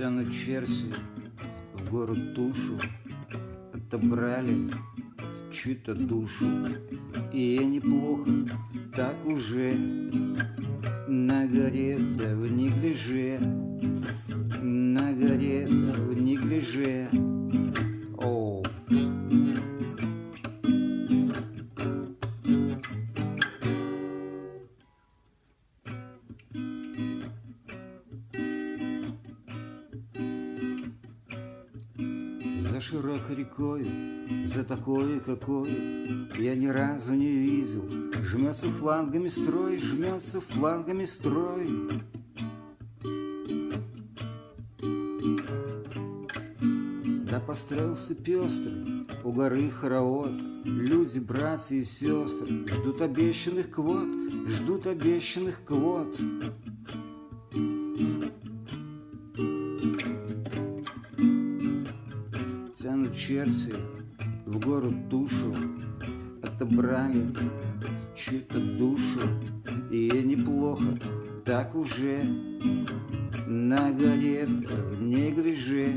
Тянут черси в город тушу, Отобрали чью-то душу. И неплохо так уже горе да в Широкой рекой, за такой, какой Я ни разу не видел. Жмется флангами строй, жмется флангами строй. Да построился пестрый у горы хоровод Люди, братья и сестры Ждут обещанных квот, ждут обещанных квот Тянут черти в город душу, Отобрали чью-то душу, И неплохо так уже На горе в неглиже,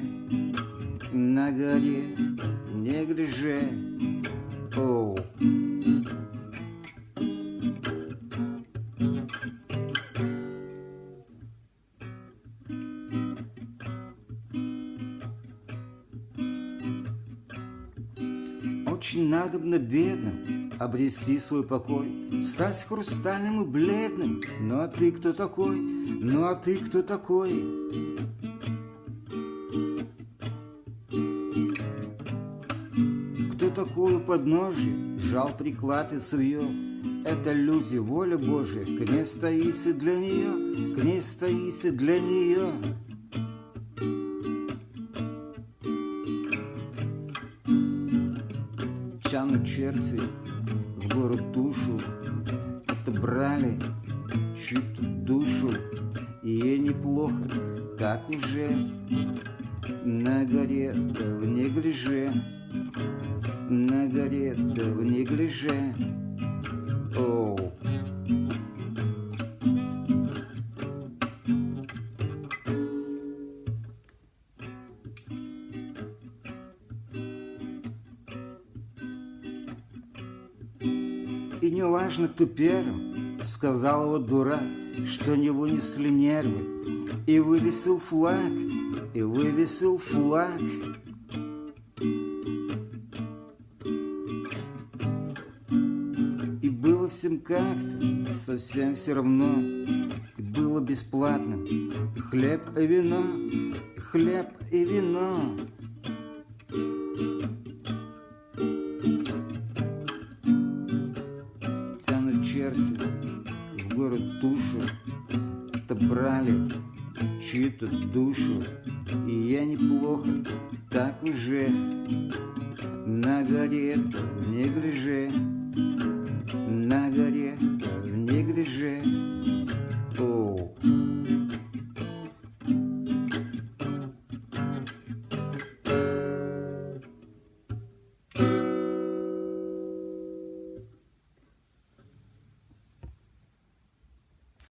На горе в неглиже. Оу. Очень надобно бедным обрести свой покой, Стать хрустальным и бледным. Ну а ты кто такой? Ну а ты кто такой? Кто такой у подножья? Жал приклад и свое. Это люди, воля Божия, к ней стоится для нее, к ней стоится для нее. Тянут черти в город душу, Отобрали чью-то душу, И ей неплохо, так уже На горе да в неглиже, На горе да в неглиже. Оу. И не важно, кто первым Сказал его дурак, что не вынесли нервы И вывесил флаг, и вывесил флаг. И было всем как-то совсем все равно. И было бесплатным хлеб и вино Хлеб и вино Черси, в город Тушу, то брали чью-то душу, и я неплохо так уже на горе в неглиже, на горе в неглиже.